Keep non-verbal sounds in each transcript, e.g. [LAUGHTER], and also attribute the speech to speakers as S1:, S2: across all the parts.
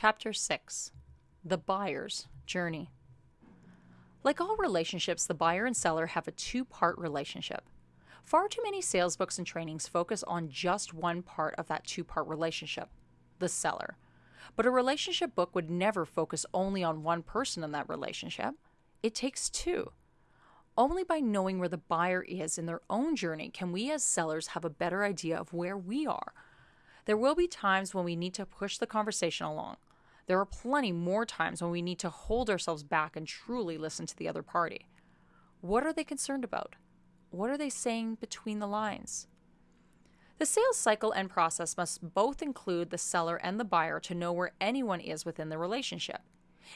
S1: Chapter 6 The Buyer's Journey. Like all relationships, the buyer and seller have a two part relationship. Far too many sales books and trainings focus on just one part of that two part relationship the seller. But a relationship book would never focus only on one person in that relationship. It takes two. Only by knowing where the buyer is in their own journey can we as sellers have a better idea of where we are. There will be times when we need to push the conversation along. There are plenty more times when we need to hold ourselves back and truly listen to the other party. What are they concerned about? What are they saying between the lines? The sales cycle and process must both include the seller and the buyer to know where anyone is within the relationship.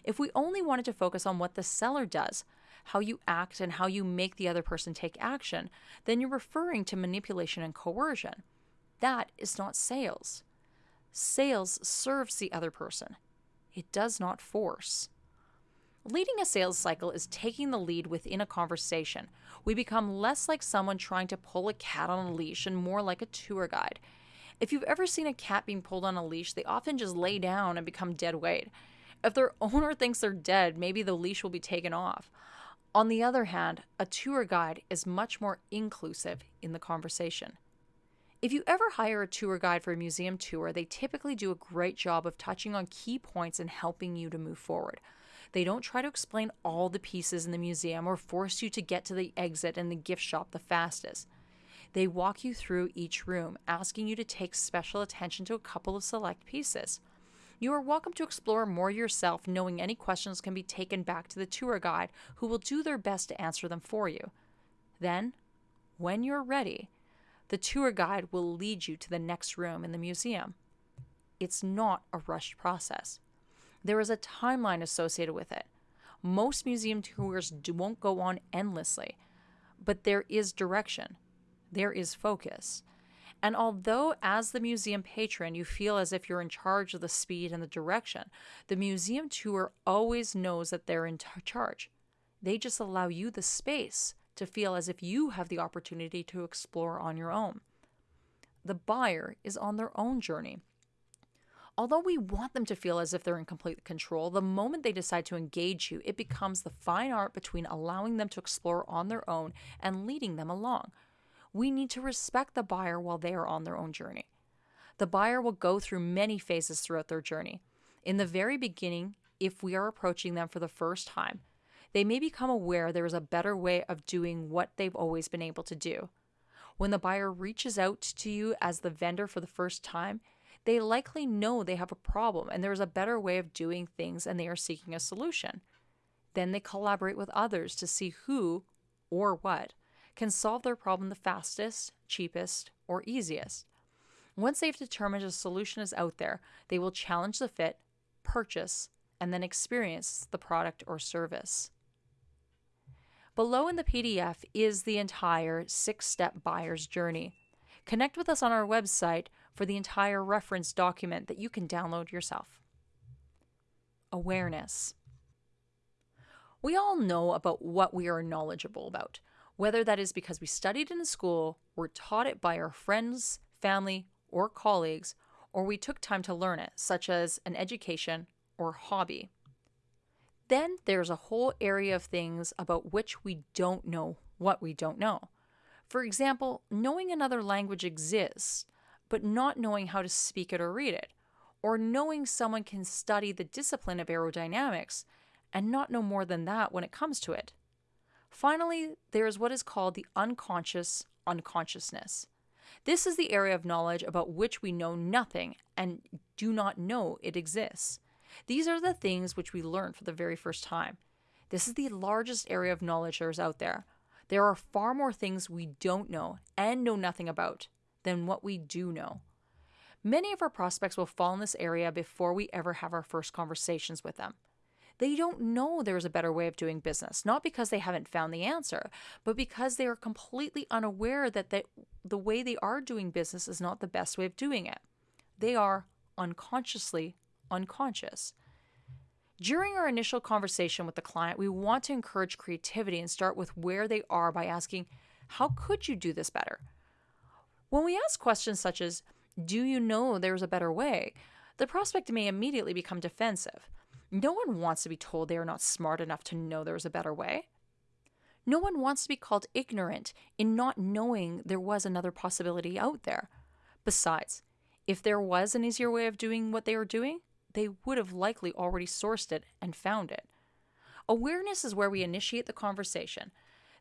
S1: If we only wanted to focus on what the seller does, how you act, and how you make the other person take action, then you're referring to manipulation and coercion. That is not sales. Sales serves the other person it does not force. Leading a sales cycle is taking the lead within a conversation. We become less like someone trying to pull a cat on a leash and more like a tour guide. If you've ever seen a cat being pulled on a leash, they often just lay down and become dead weight. If their owner [LAUGHS] thinks they're dead, maybe the leash will be taken off. On the other hand, a tour guide is much more inclusive in the conversation. If you ever hire a tour guide for a museum tour, they typically do a great job of touching on key points and helping you to move forward. They don't try to explain all the pieces in the museum or force you to get to the exit and the gift shop the fastest. They walk you through each room, asking you to take special attention to a couple of select pieces. You are welcome to explore more yourself, knowing any questions can be taken back to the tour guide, who will do their best to answer them for you. Then, when you're ready, the tour guide will lead you to the next room in the museum. It's not a rushed process. There is a timeline associated with it. Most museum tours won't go on endlessly, but there is direction, there is focus. And although, as the museum patron, you feel as if you're in charge of the speed and the direction, the museum tour always knows that they're in charge. They just allow you the space to feel as if you have the opportunity to explore on your own. The buyer is on their own journey. Although we want them to feel as if they're in complete control, the moment they decide to engage you, it becomes the fine art between allowing them to explore on their own and leading them along. We need to respect the buyer while they are on their own journey. The buyer will go through many phases throughout their journey. In the very beginning, if we are approaching them for the first time, they may become aware there is a better way of doing what they've always been able to do. When the buyer reaches out to you as the vendor for the first time, they likely know they have a problem and there is a better way of doing things and they are seeking a solution. Then they collaborate with others to see who or what can solve their problem the fastest, cheapest, or easiest. Once they've determined a solution is out there, they will challenge the fit, purchase, and then experience the product or service. Below in the PDF is the entire six step buyer's journey. Connect with us on our website for the entire reference document that you can download yourself. Awareness. We all know about what we are knowledgeable about, whether that is because we studied in school, were taught it by our friends, family, or colleagues, or we took time to learn it, such as an education or hobby. Then there's a whole area of things about which we don't know what we don't know. For example, knowing another language exists, but not knowing how to speak it or read it, or knowing someone can study the discipline of aerodynamics and not know more than that when it comes to it. Finally, there is what is called the unconscious unconsciousness. This is the area of knowledge about which we know nothing and do not know it exists. These are the things which we learn for the very first time. This is the largest area of knowledge there is out there. There are far more things we don't know and know nothing about than what we do know. Many of our prospects will fall in this area before we ever have our first conversations with them. They don't know there's a better way of doing business, not because they haven't found the answer, but because they are completely unaware that the, the way they are doing business is not the best way of doing it. They are unconsciously unconscious. During our initial conversation with the client, we want to encourage creativity and start with where they are by asking, How could you do this better? When we ask questions such as, Do you know there's a better way? the prospect may immediately become defensive. No one wants to be told they are not smart enough to know there is a better way. No one wants to be called ignorant in not knowing there was another possibility out there. Besides, if there was an easier way of doing what they are doing, they would have likely already sourced it and found it. Awareness is where we initiate the conversation.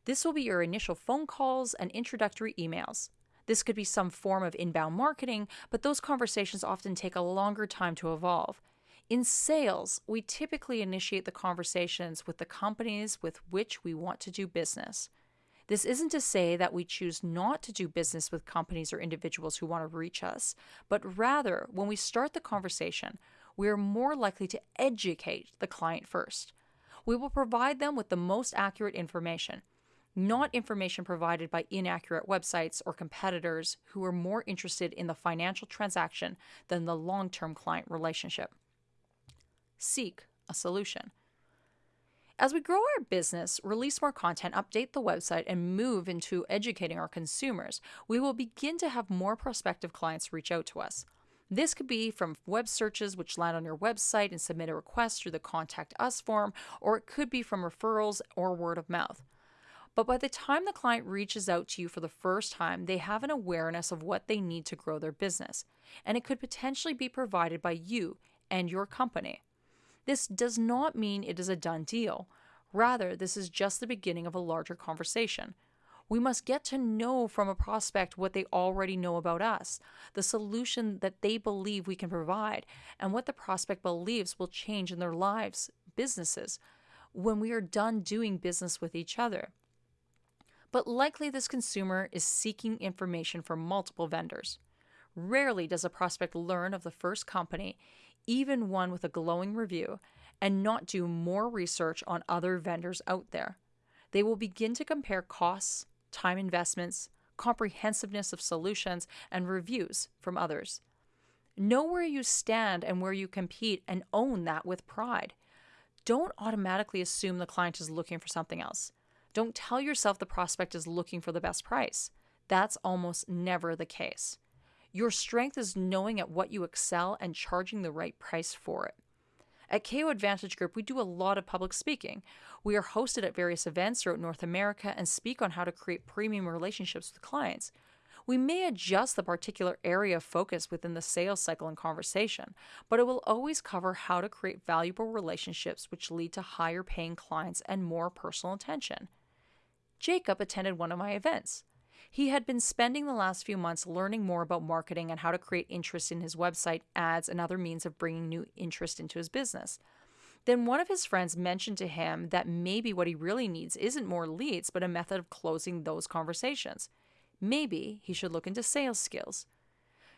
S1: This will be your initial phone calls and introductory emails. This could be some form of inbound marketing, but those conversations often take a longer time to evolve. In sales, we typically initiate the conversations with the companies with which we want to do business. This isn't to say that we choose not to do business with companies or individuals who want to reach us, but rather, when we start the conversation, we are more likely to educate the client first. We will provide them with the most accurate information, not information provided by inaccurate websites or competitors who are more interested in the financial transaction than the long term client relationship. Seek a solution. As we grow our business, release more content, update the website, and move into educating our consumers, we will begin to have more prospective clients reach out to us. This could be from web searches which land on your website and submit a request through the Contact Us form, or it could be from referrals or word of mouth. But by the time the client reaches out to you for the first time, they have an awareness of what they need to grow their business, and it could potentially be provided by you and your company. This does not mean it is a done deal. Rather, this is just the beginning of a larger conversation. We must get to know from a prospect what they already know about us, the solution that they believe we can provide, and what the prospect believes will change in their lives, businesses, when we are done doing business with each other. But likely, this consumer is seeking information from multiple vendors. Rarely does a prospect learn of the first company even one with a glowing review, and not do more research on other vendors out there. They will begin to compare costs, time investments, comprehensiveness of solutions, and reviews from others. Know where you stand and where you compete and own that with pride. Don't automatically assume the client is looking for something else. Don't tell yourself the prospect is looking for the best price. That's almost never the case. Your strength is knowing at what you excel and charging the right price for it. At KO Advantage Group, we do a lot of public speaking. We are hosted at various events throughout North America and speak on how to create premium relationships with clients. We may adjust the particular area of focus within the sales cycle and conversation, but it will always cover how to create valuable relationships which lead to higher paying clients and more personal attention. Jacob attended one of my events. He had been spending the last few months learning more about marketing and how to create interest in his website, ads, and other means of bringing new interest into his business. Then one of his friends mentioned to him that maybe what he really needs isn't more leads, but a method of closing those conversations. Maybe he should look into sales skills.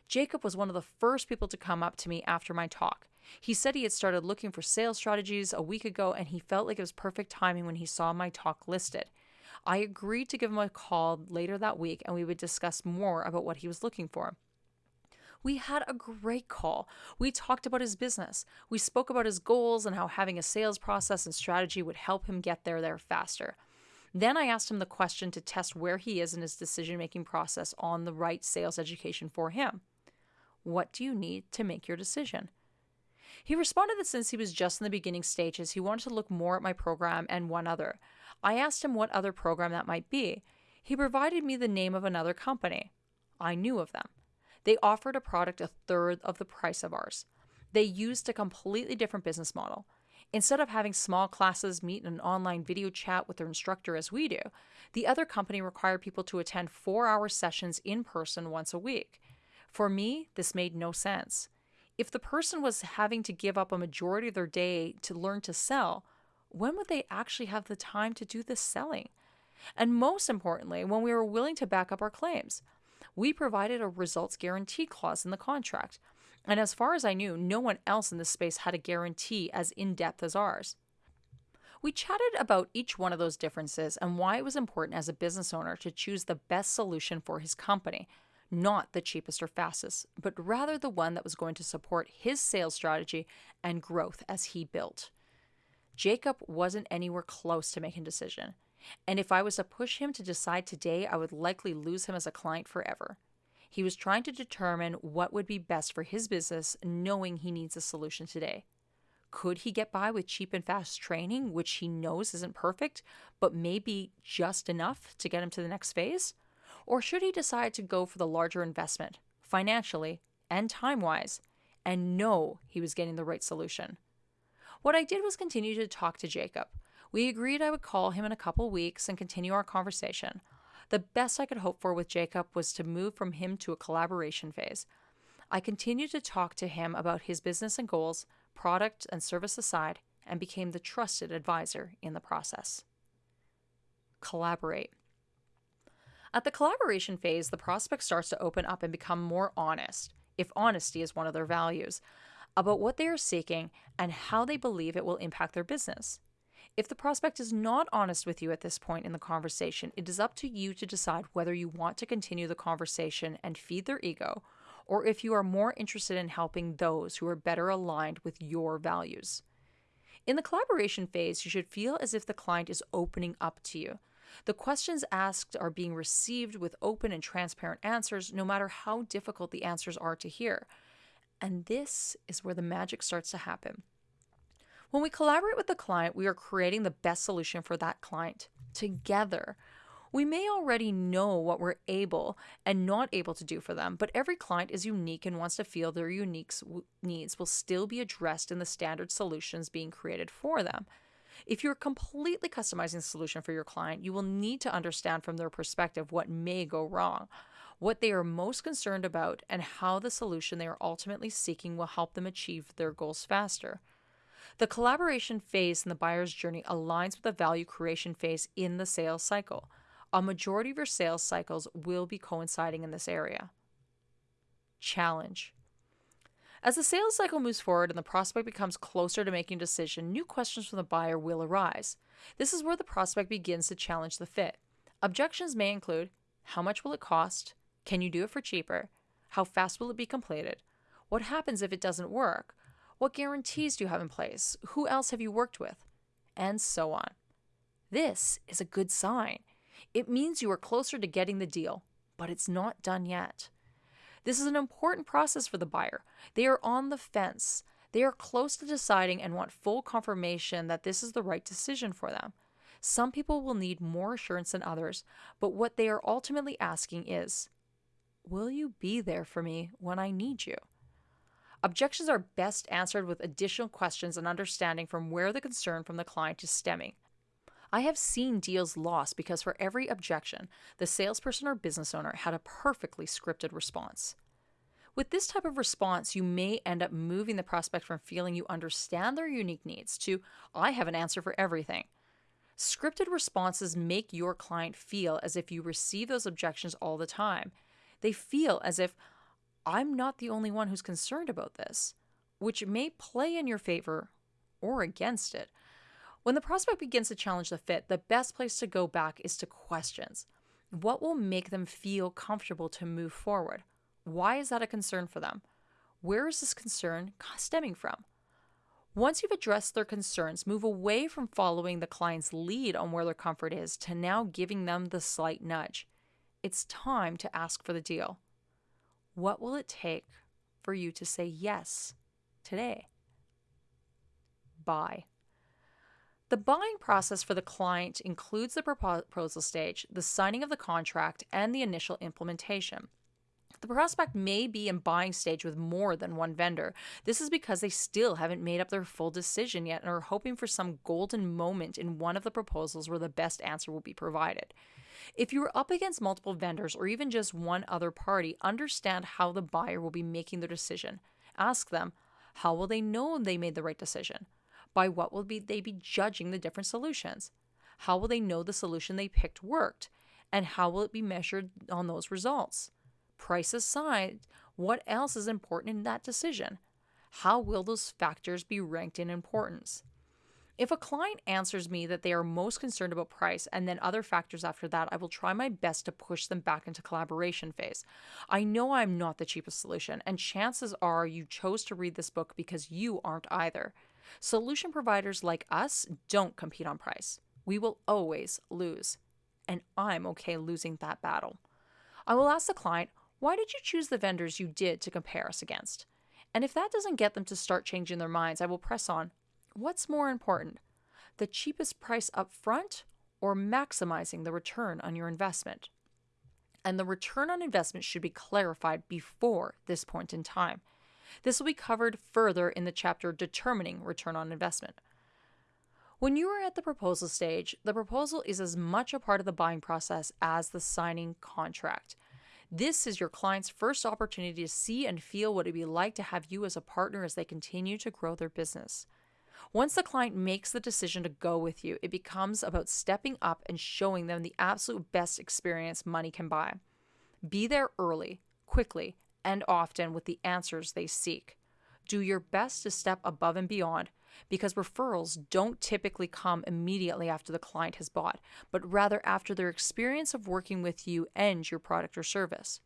S1: Jacob was one of the first people to come up to me after my talk. He said he had started looking for sales strategies a week ago and he felt like it was perfect timing when he saw my talk listed. I agreed to give him a call later that week and we would discuss more about what he was looking for. We had a great call. We talked about his business. We spoke about his goals and how having a sales process and strategy would help him get there there faster. Then I asked him the question to test where he is in his decision making process on the right sales education for him. What do you need to make your decision? He responded that since he was just in the beginning stages, he wanted to look more at my program and one other. I asked him what other program that might be. He provided me the name of another company. I knew of them. They offered a product a third of the price of ours. They used a completely different business model. Instead of having small classes meet in an online video chat with their instructor as we do, the other company required people to attend four hour sessions in person once a week. For me, this made no sense. If the person was having to give up a majority of their day to learn to sell, when would they actually have the time to do the selling? And most importantly, when we were willing to back up our claims. We provided a results guarantee clause in the contract. And as far as I knew, no one else in this space had a guarantee as in depth as ours. We chatted about each one of those differences and why it was important as a business owner to choose the best solution for his company, not the cheapest or fastest, but rather the one that was going to support his sales strategy and growth as he built. Jacob wasn't anywhere close to making a decision. And if I was to push him to decide today, I would likely lose him as a client forever. He was trying to determine what would be best for his business, knowing he needs a solution today. Could he get by with cheap and fast training, which he knows isn't perfect, but maybe just enough to get him to the next phase? Or should he decide to go for the larger investment, financially and time wise, and know he was getting the right solution? What I did was continue to talk to Jacob. We agreed I would call him in a couple weeks and continue our conversation. The best I could hope for with Jacob was to move from him to a collaboration phase. I continued to talk to him about his business and goals, product and service aside, and became the trusted advisor in the process. Collaborate. At the collaboration phase, the prospect starts to open up and become more honest, if honesty is one of their values, about what they are seeking and how they believe it will impact their business. If the prospect is not honest with you at this point in the conversation, it is up to you to decide whether you want to continue the conversation and feed their ego, or if you are more interested in helping those who are better aligned with your values. In the collaboration phase, you should feel as if the client is opening up to you. The questions asked are being received with open and transparent answers, no matter how difficult the answers are to hear. And this is where the magic starts to happen. When we collaborate with the client, we are creating the best solution for that client together. We may already know what we're able and not able to do for them, but every client is unique and wants to feel their unique needs will still be addressed in the standard solutions being created for them. If you're completely customizing the solution for your client, you will need to understand from their perspective what may go wrong, what they are most concerned about, and how the solution they are ultimately seeking will help them achieve their goals faster. The collaboration phase in the buyer's journey aligns with the value creation phase in the sales cycle. A majority of your sales cycles will be coinciding in this area. Challenge. As the sales cycle moves forward and the prospect becomes closer to making a decision, new questions from the buyer will arise. This is where the prospect begins to challenge the fit. Objections may include how much will it cost? Can you do it for cheaper? How fast will it be completed? What happens if it doesn't work? What guarantees do you have in place? Who else have you worked with? And so on. This is a good sign. It means you are closer to getting the deal, but it's not done yet. This is an important process for the buyer. They are on the fence. They are close to deciding and want full confirmation that this is the right decision for them. Some people will need more assurance than others, but what they are ultimately asking is Will you be there for me when I need you? Objections are best answered with additional questions and understanding from where the concern from the client is stemming. I have seen deals lost because for every objection, the salesperson or business owner had a perfectly scripted response. With this type of response, you may end up moving the prospect from feeling you understand their unique needs to, I have an answer for everything. Scripted responses make your client feel as if you receive those objections all the time. They feel as if I'm not the only one who's concerned about this, which may play in your favor or against it. When the prospect begins to challenge the fit, the best place to go back is to questions. What will make them feel comfortable to move forward? Why is that a concern for them? Where is this concern stemming from? Once you've addressed their concerns, move away from following the client's lead on where their comfort is to now giving them the slight nudge. It's time to ask for the deal. What will it take for you to say yes today? Buy. The buying process for the client includes the proposal stage, the signing of the contract, and the initial implementation. The prospect may be in buying stage with more than one vendor. This is because they still haven't made up their full decision yet and are hoping for some golden moment in one of the proposals where the best answer will be provided. If you are up against multiple vendors or even just one other party, understand how the buyer will be making their decision. Ask them, how will they know they made the right decision? By what will be, they be judging the different solutions? How will they know the solution they picked worked? And how will it be measured on those results? Price aside, what else is important in that decision? How will those factors be ranked in importance? If a client answers me that they are most concerned about price and then other factors after that, I will try my best to push them back into collaboration phase. I know I'm not the cheapest solution, and chances are you chose to read this book because you aren't either. Solution providers like us don't compete on price. We will always lose, and I'm okay losing that battle. I will ask the client, Why did you choose the vendors you did to compare us against? And if that doesn't get them to start changing their minds, I will press on. What's more important, the cheapest price up front or maximizing the return on your investment? And the return on investment should be clarified before this point in time. This will be covered further in the chapter Determining Return on Investment. When you are at the proposal stage, the proposal is as much a part of the buying process as the signing contract. This is your client's first opportunity to see and feel what it would be like to have you as a partner as they continue to grow their business. Once the client makes the decision to go with you, it becomes about stepping up and showing them the absolute best experience money can buy. Be there early, quickly, and often with the answers they seek. Do your best to step above and beyond because referrals don't typically come immediately after the client has bought, but rather after their experience of working with you and your product or service.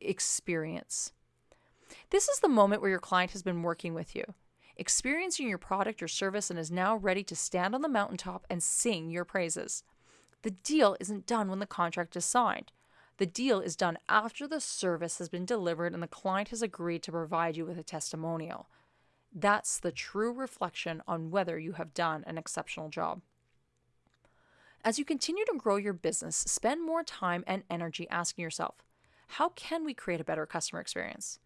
S1: Experience. This is the moment where your client has been working with you, experiencing your product or service, and is now ready to stand on the mountaintop and sing your praises. The deal isn't done when the contract is signed. The deal is done after the service has been delivered and the client has agreed to provide you with a testimonial. That's the true reflection on whether you have done an exceptional job. As you continue to grow your business, spend more time and energy asking yourself how can we create a better customer experience?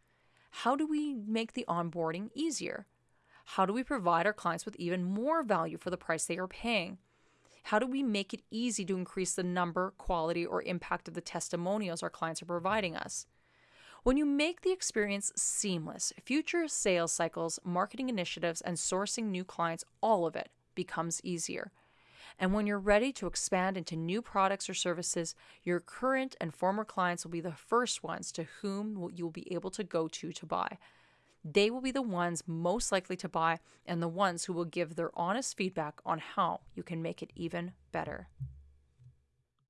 S1: How do we make the onboarding easier? How do we provide our clients with even more value for the price they are paying? How do we make it easy to increase the number, quality, or impact of the testimonials our clients are providing us? When you make the experience seamless, future sales cycles, marketing initiatives, and sourcing new clients, all of it becomes easier. And when you're ready to expand into new products or services, your current and former clients will be the first ones to whom you'll be able to go to to buy. They will be the ones most likely to buy and the ones who will give their honest feedback on how you can make it even better.